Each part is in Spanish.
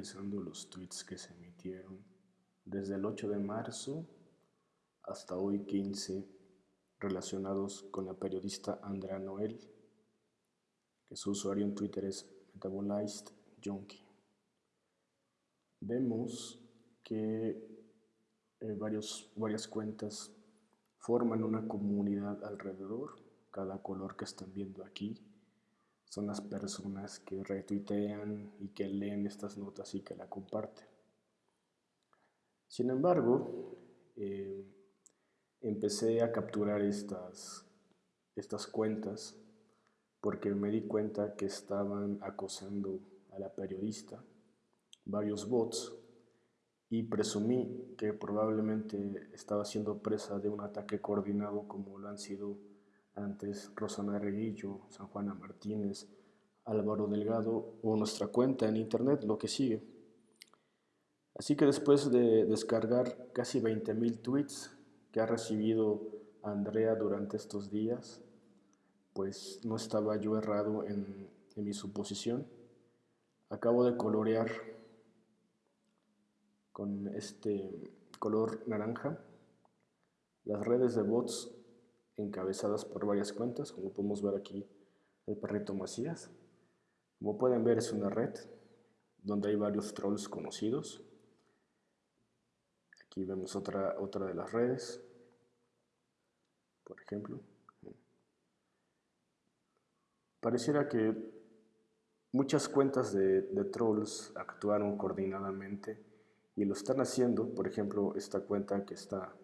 revisando los tweets que se emitieron desde el 8 de marzo hasta hoy 15 relacionados con la periodista Andrea Noel, que su usuario en Twitter es Metabolized Junkie. Vemos que eh, varios, varias cuentas forman una comunidad alrededor, cada color que están viendo aquí son las personas que retuitean y que leen estas notas y que la comparten. Sin embargo, eh, empecé a capturar estas, estas cuentas porque me di cuenta que estaban acosando a la periodista varios bots y presumí que probablemente estaba siendo presa de un ataque coordinado como lo han sido antes Rosana Reguillo, San Juana Martínez, Álvaro Delgado o nuestra cuenta en internet, lo que sigue. Así que después de descargar casi 20.000 tweets que ha recibido Andrea durante estos días, pues no estaba yo errado en, en mi suposición. Acabo de colorear con este color naranja las redes de bots encabezadas por varias cuentas, como podemos ver aquí el perrito Macías. Como pueden ver es una red donde hay varios trolls conocidos. Aquí vemos otra, otra de las redes, por ejemplo. Pareciera que muchas cuentas de, de trolls actuaron coordinadamente y lo están haciendo, por ejemplo, esta cuenta que está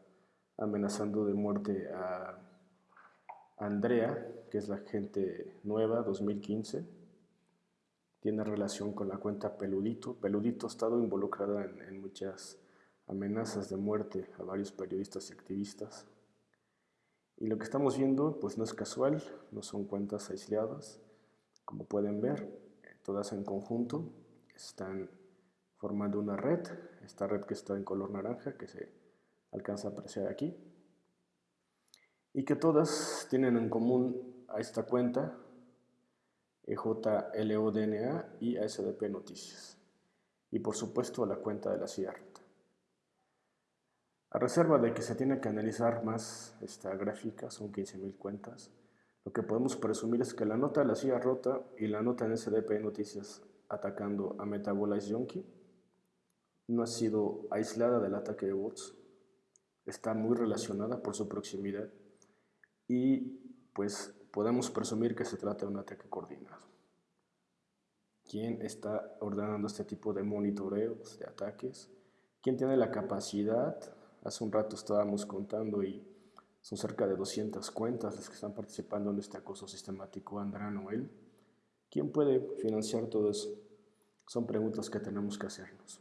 amenazando de muerte a Andrea, que es la gente nueva, 2015, tiene relación con la cuenta Peludito. Peludito ha estado involucrada en, muchas amenazas de muerte a varios periodistas y activistas. Y lo que estamos viendo pues no es casual, no son cuentas aisladas. Como pueden ver, todas en conjunto están formando una red, esta red que está en color naranja que se alcanza a apreciar aquí y que todas tienen en común a esta cuenta EJLODNA y ASDP Noticias. Y por supuesto a la cuenta de la rota. A reserva de que se tiene que analizar más esta gráfica, son 15.000 cuentas, lo que podemos presumir es que la nota de la silla rota y la nota en SDP Noticias atacando a Metabolize Junkie no ha sido aislada del ataque de bots, está muy relacionada por su proximidad y pues podemos presumir que se trata de un ataque coordinado. ¿Quién está ordenando este tipo de monitoreos, de ataques? ¿Quién tiene la capacidad? Hace un rato estábamos contando y son cerca de 200 cuentas las que están participando en este acoso sistemático Andrea Noel. ¿Quién puede financiar todo eso? Son preguntas que tenemos que hacernos.